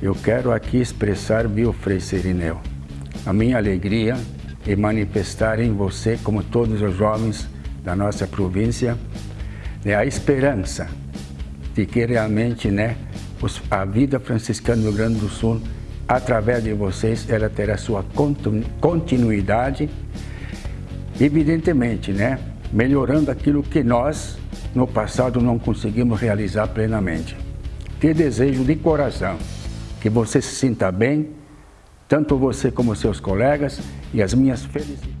eu quero aqui expressar, viu, Frei Serineu, a minha alegria e manifestar em você, como todos os jovens da nossa província, né, a esperança de que realmente né, a vida franciscana do Rio Grande do Sul, através de vocês, ela terá sua continuidade, evidentemente, né, melhorando aquilo que nós, no passado, não conseguimos realizar plenamente. Te desejo de coração que você se sinta bem, tanto você como seus colegas, e as minhas felicidades.